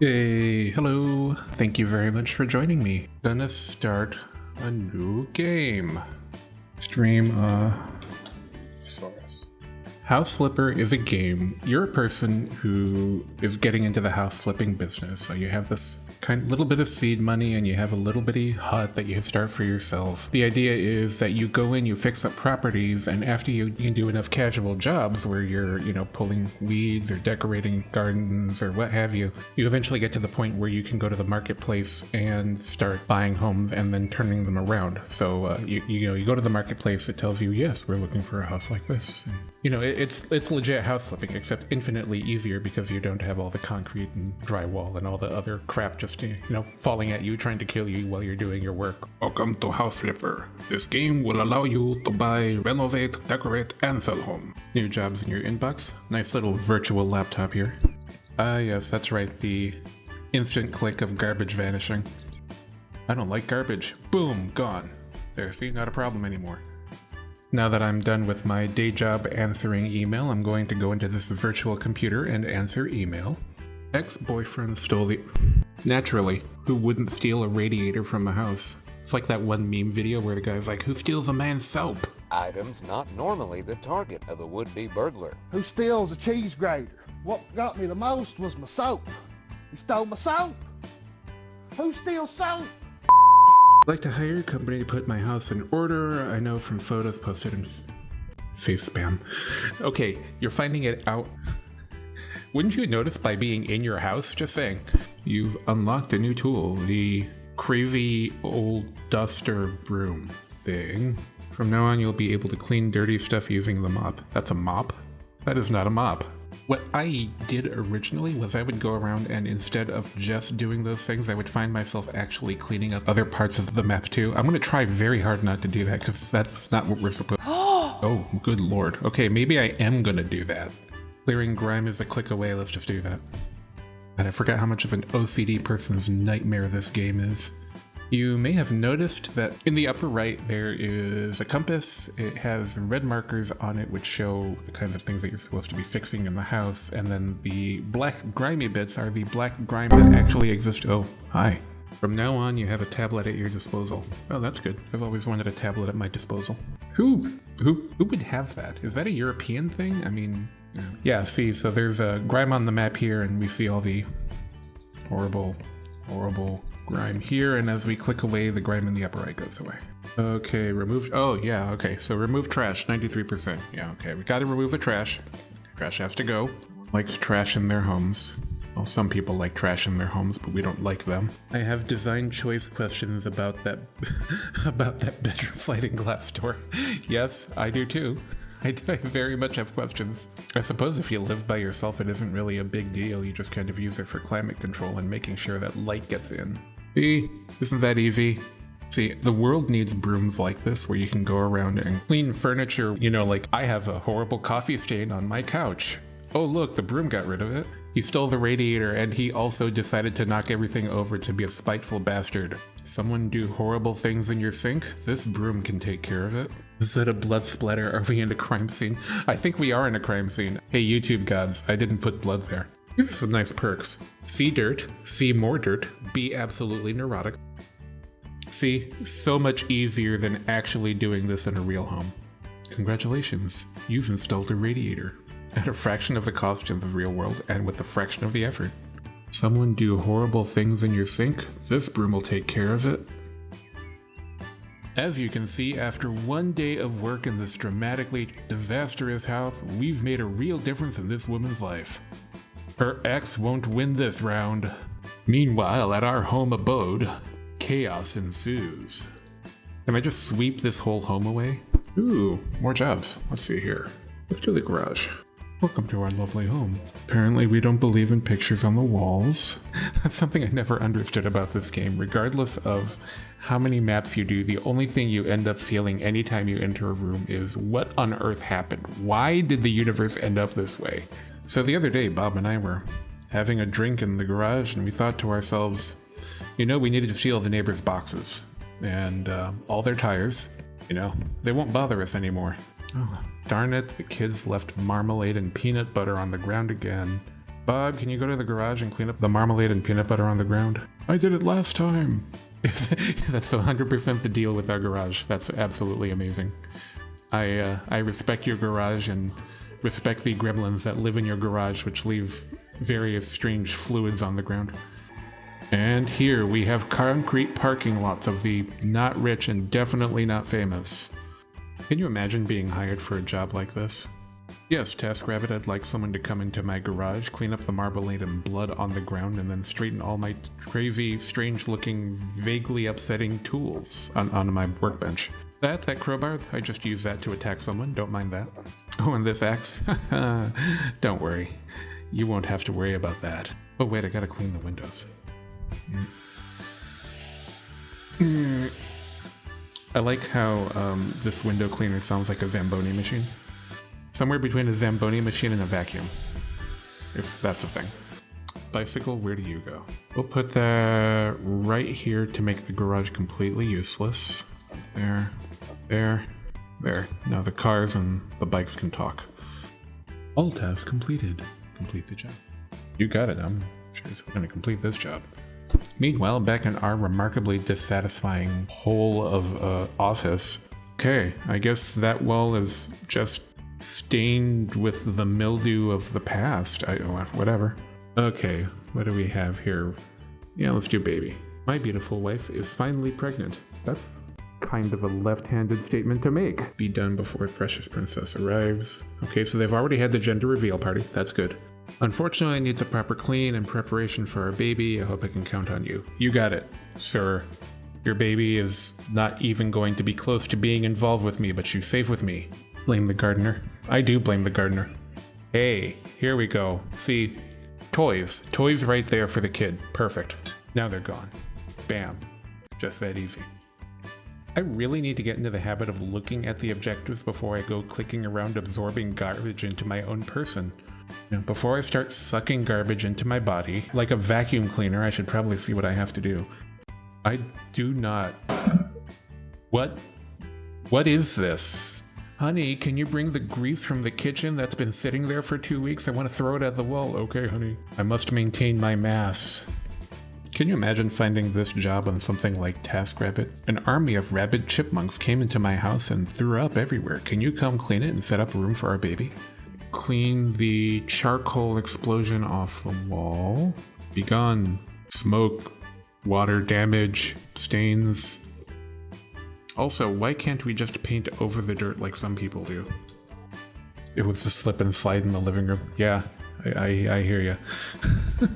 Hey, hello. Thank you very much for joining me. Gonna start a new game. Stream, uh, Source. House Flipper is a game. You're a person who is getting into the house flipping business. So you have this kind little bit of seed money and you have a little bitty hut that you can start for yourself. The idea is that you go in, you fix up properties, and after you, you do enough casual jobs where you're, you know, pulling weeds or decorating gardens or what have you, you eventually get to the point where you can go to the marketplace and start buying homes and then turning them around. So uh, you, you know, you go to the marketplace, it tells you, yes, we're looking for a house like this. And, you know, it, it's it's legit house flipping, except infinitely easier because you don't have all the concrete and drywall and all the other crap just you know falling at you, trying to kill you while you're doing your work. Welcome to House Flipper. This game will allow you to buy, renovate, decorate, and sell home. New jobs in your inbox. Nice little virtual laptop here. Ah, yes, that's right. The instant click of garbage vanishing. I don't like garbage. Boom, gone. There, see, not a problem anymore. Now that I'm done with my day job answering email, I'm going to go into this virtual computer and answer email. Ex-boyfriend stole the... Naturally, who wouldn't steal a radiator from a house? It's like that one meme video where the guy's like, who steals a man's soap? Items not normally the target of a would-be burglar. Who steals a cheese grater? What got me the most was my soap. He stole my soap. Who steals soap? Like to hire a company to put my house in order. I know from photos posted in face spam. Okay, you're finding it out. Wouldn't you notice by being in your house? Just saying. You've unlocked a new tool, the crazy old duster broom thing. From now on, you'll be able to clean dirty stuff using the mop. That's a mop? That is not a mop. What I did originally was I would go around and instead of just doing those things, I would find myself actually cleaning up other parts of the map too. I'm gonna try very hard not to do that because that's not what we're supposed oh, oh, good lord. Okay, maybe I am gonna do that. Clearing grime is a click away, let's just do that. And I forgot how much of an OCD person's nightmare this game is. You may have noticed that in the upper right there is a compass. It has red markers on it which show the kinds of things that you're supposed to be fixing in the house, and then the black grimy bits are the black grime that actually exist. Oh, hi. From now on, you have a tablet at your disposal. Oh, that's good. I've always wanted a tablet at my disposal. Who, who, who would have that? Is that a European thing? I mean, yeah. see, so there's a grime on the map here, and we see all the horrible, horrible grime here, and as we click away, the grime in the upper right goes away. Okay, remove, oh yeah, okay, so remove trash, 93%. Yeah, okay, we gotta remove the trash. Trash has to go. Likes trash in their homes. Well, some people like trash in their homes, but we don't like them. I have design choice questions about that, about that bedroom sliding glass door. yes, I do too. I, I very much have questions. I suppose if you live by yourself, it isn't really a big deal. You just kind of use it for climate control and making sure that light gets in. See, isn't that easy? See, the world needs brooms like this where you can go around and clean furniture. You know, like I have a horrible coffee stain on my couch. Oh, look, the broom got rid of it. He stole the radiator and he also decided to knock everything over to be a spiteful bastard. Someone do horrible things in your sink? This broom can take care of it. Is that a blood splatter? Are we in a crime scene? I think we are in a crime scene. Hey, YouTube gods, I didn't put blood there. These are some nice perks. See dirt, see more dirt, be absolutely neurotic. See, so much easier than actually doing this in a real home. Congratulations, you've installed a radiator. At a fraction of the cost of the real world and with a fraction of the effort. Someone do horrible things in your sink? This broom will take care of it. As you can see, after one day of work in this dramatically disastrous house, we've made a real difference in this woman's life. Her ex won't win this round. Meanwhile, at our home abode, chaos ensues. Can I just sweep this whole home away? Ooh, more jobs. Let's see here. Let's do the garage. Welcome to our lovely home. Apparently we don't believe in pictures on the walls. That's something I never understood about this game. Regardless of how many maps you do, the only thing you end up feeling anytime you enter a room is what on earth happened? Why did the universe end up this way? So the other day, Bob and I were having a drink in the garage, and we thought to ourselves, you know, we needed to steal the neighbors' boxes and uh, all their tires. You know, they won't bother us anymore. Oh, darn it, the kids left marmalade and peanut butter on the ground again. Bob, can you go to the garage and clean up the marmalade and peanut butter on the ground? I did it last time. That's 100% the deal with our garage. That's absolutely amazing. I uh, I respect your garage and respect the gremlins that live in your garage, which leave various strange fluids on the ground. And here we have concrete parking lots of the not rich and definitely not famous. Can you imagine being hired for a job like this? Yes, TaskRabbit, I'd like someone to come into my garage, clean up the marmalade and blood on the ground, and then straighten all my crazy, strange looking, vaguely upsetting tools on, on my workbench. That, that crowbar, I just use that to attack someone, don't mind that. Oh, and this axe? don't worry. You won't have to worry about that. Oh wait, I gotta clean the windows. I like how um, this window cleaner sounds like a Zamboni machine. Somewhere between a Zamboni machine and a vacuum. If that's a thing. Bicycle, where do you go? We'll put that right here to make the garage completely useless. There, there, there. Now the cars and the bikes can talk. All tasks completed. Complete the job. You got it. I'm sure it's going to complete this job. Meanwhile, back in our remarkably dissatisfying hole of uh, office, okay, I guess that wall is just stained with the mildew of the past. I, whatever. Okay, what do we have here? Yeah, let's do baby. My beautiful wife is finally pregnant. That's kind of a left-handed statement to make. Be done before Precious Princess arrives. Okay, so they've already had the gender reveal party. That's good. Unfortunately, it needs a proper clean and preparation for our baby. I hope I can count on you. You got it, sir. Your baby is not even going to be close to being involved with me, but she's safe with me. Blame the gardener. I do blame the gardener. Hey, here we go. See, toys. Toys right there for the kid. Perfect. Now they're gone. Bam. Just that easy. I really need to get into the habit of looking at the objectives before I go clicking around absorbing garbage into my own person. You know, before I start sucking garbage into my body, like a vacuum cleaner, I should probably see what I have to do. I do not. What? What is this? Honey, can you bring the grease from the kitchen that's been sitting there for two weeks? I want to throw it at the wall. Okay, honey. I must maintain my mass. Can you imagine finding this job on something like TaskRabbit? An army of rabid chipmunks came into my house and threw up everywhere. Can you come clean it and set up a room for our baby? Clean the charcoal explosion off the wall. Be gone. Smoke, water damage, stains. Also, why can't we just paint over the dirt like some people do? It was a slip and slide in the living room. Yeah, I, I, I hear you.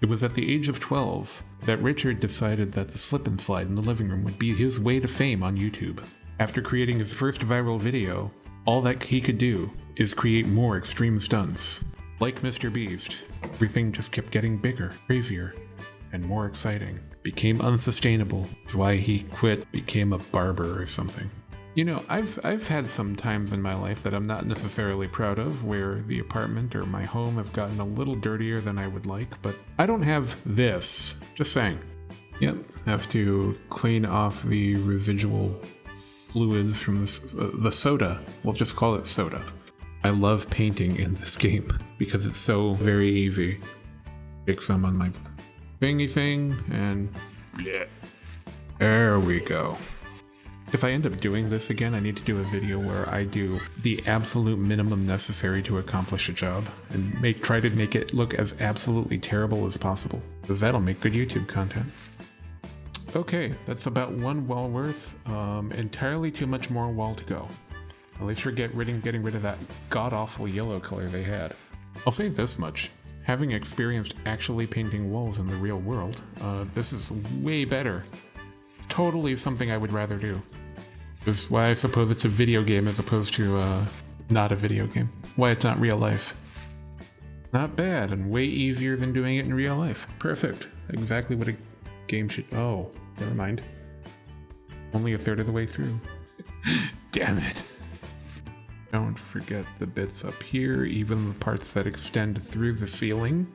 it was at the age of 12 that Richard decided that the slip and slide in the living room would be his way to fame on YouTube. After creating his first viral video, all that he could do is create more extreme stunts. Like Mr. Beast, everything just kept getting bigger, crazier, and more exciting. Became unsustainable. That's why he quit, became a barber or something. You know, I've I've had some times in my life that I'm not necessarily proud of where the apartment or my home have gotten a little dirtier than I would like, but I don't have this. Just saying. Yep, have to clean off the residual fluids from the, uh, the soda. We'll just call it soda. I love painting in this game because it's so very easy. Pick some on my thingy thing and yeah. There we go. If I end up doing this again, I need to do a video where I do the absolute minimum necessary to accomplish a job and make try to make it look as absolutely terrible as possible, because that'll make good YouTube content. Okay, that's about one wall worth. Um, entirely too much more wall to go. At least we're get rid of, getting rid of that god-awful yellow color they had. I'll say this much. Having experienced actually painting walls in the real world, uh, this is way better totally something I would rather do. This is why I suppose it's a video game as opposed to uh, not a video game. Why it's not real life. Not bad, and way easier than doing it in real life. Perfect. Exactly what a game should. Oh, never mind. Only a third of the way through. Damn it. Don't forget the bits up here, even the parts that extend through the ceiling.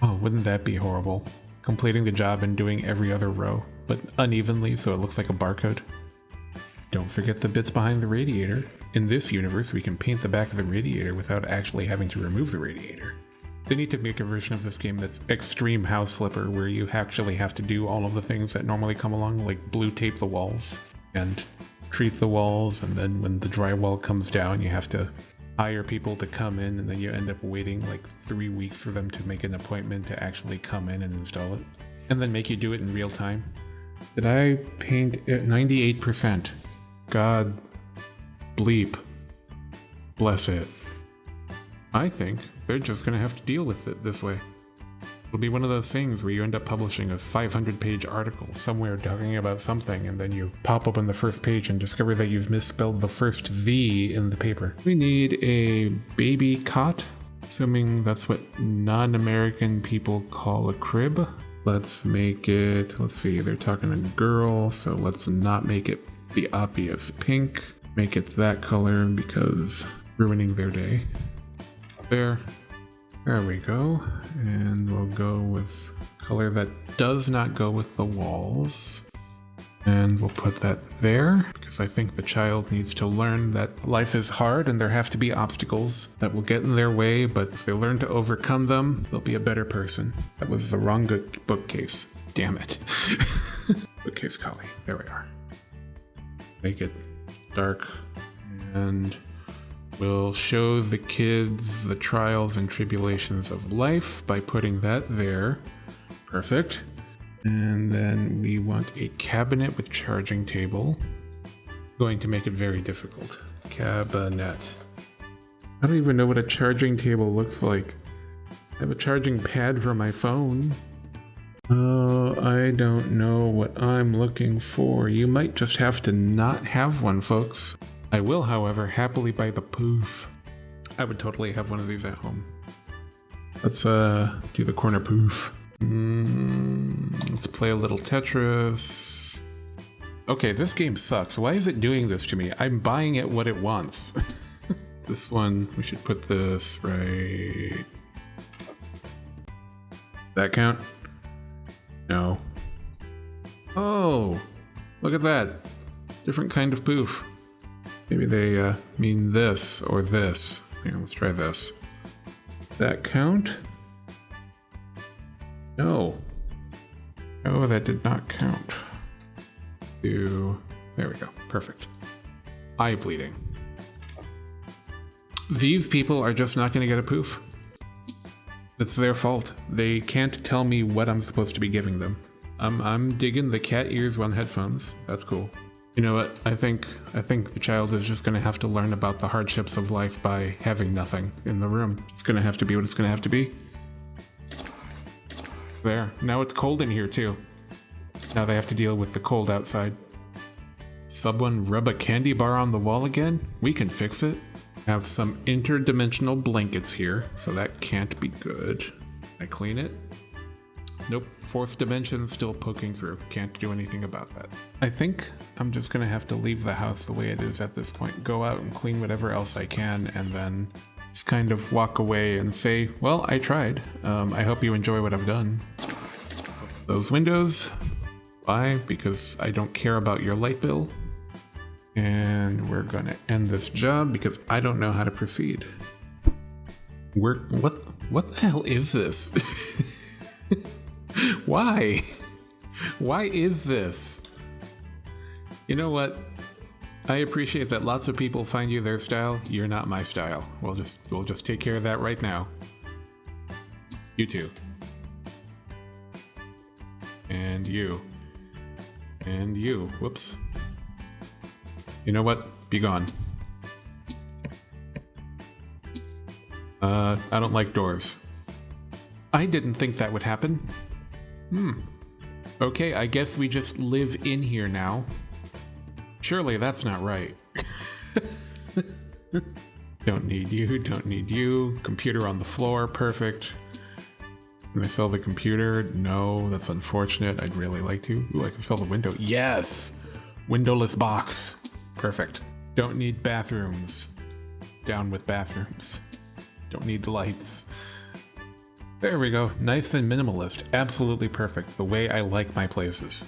Oh, wouldn't that be horrible? Completing the job and doing every other row but unevenly so it looks like a barcode. Don't forget the bits behind the radiator. In this universe, we can paint the back of the radiator without actually having to remove the radiator. They need to make a version of this game that's extreme house flipper, where you actually have to do all of the things that normally come along, like blue tape the walls and treat the walls, and then when the drywall comes down, you have to hire people to come in, and then you end up waiting like three weeks for them to make an appointment to actually come in and install it, and then make you do it in real time. Did I paint it 98%? God bleep. Bless it. I think they're just gonna have to deal with it this way. It'll be one of those things where you end up publishing a 500 page article somewhere talking about something, and then you pop open the first page and discover that you've misspelled the first V in the paper. We need a baby cot, assuming that's what non American people call a crib. Let's make it, let's see, they're talking a girl, so let's not make it the obvious pink. Make it that color because ruining their day. There. There we go. And we'll go with color that does not go with the walls. And we'll put that there because I think the child needs to learn that life is hard and there have to be obstacles that will get in their way, but if they learn to overcome them, they'll be a better person. That was the wrong bookcase. Damn it. bookcase collie. There we are. Make it dark and We'll show the kids the trials and tribulations of life by putting that there. Perfect. And then we want a cabinet with charging table. Going to make it very difficult. Cabinet. I don't even know what a charging table looks like. I have a charging pad for my phone. Oh, I don't know what I'm looking for. You might just have to not have one, folks. I will, however, happily buy the poof. I would totally have one of these at home. Let's uh do the corner poof. Mm, let's play a little Tetris. Okay, this game sucks. Why is it doing this to me? I'm buying it what it wants. this one, we should put this right... That count? No. Oh, look at that. Different kind of poof. Maybe they uh, mean this or this. Here, let's try this. That count? No. Oh, that did not count. Do there we go. Perfect. Eye bleeding. These people are just not going to get a poof. It's their fault. They can't tell me what I'm supposed to be giving them. I'm, I'm digging the cat ears one headphones. That's cool. You know what? I think I think the child is just going to have to learn about the hardships of life by having nothing in the room. It's going to have to be what it's going to have to be. There. Now it's cold in here too. Now they have to deal with the cold outside. Someone rub a candy bar on the wall again? We can fix it. Have some interdimensional blankets here, so that can't be good. I clean it. Nope, fourth dimension still poking through. Can't do anything about that. I think I'm just gonna have to leave the house the way it is at this point. Go out and clean whatever else I can and then kind of walk away and say, well, I tried. Um, I hope you enjoy what I've done. Those windows. Why? Because I don't care about your light bill. And we're gonna end this job because I don't know how to proceed. We're, what, what the hell is this? Why? Why is this? You know what? I appreciate that lots of people find you their style. You're not my style. We'll just we'll just take care of that right now. You too. And you. And you. Whoops. You know what? Be gone. Uh, I don't like doors. I didn't think that would happen. Hmm. Okay, I guess we just live in here now. Surely that's not right. don't need you, don't need you. Computer on the floor, perfect. Can I sell the computer? No, that's unfortunate. I'd really like to. Ooh, I can sell the window. Yes! Windowless box. Perfect. Don't need bathrooms. Down with bathrooms. Don't need the lights. There we go. Nice and minimalist. Absolutely perfect. The way I like my places.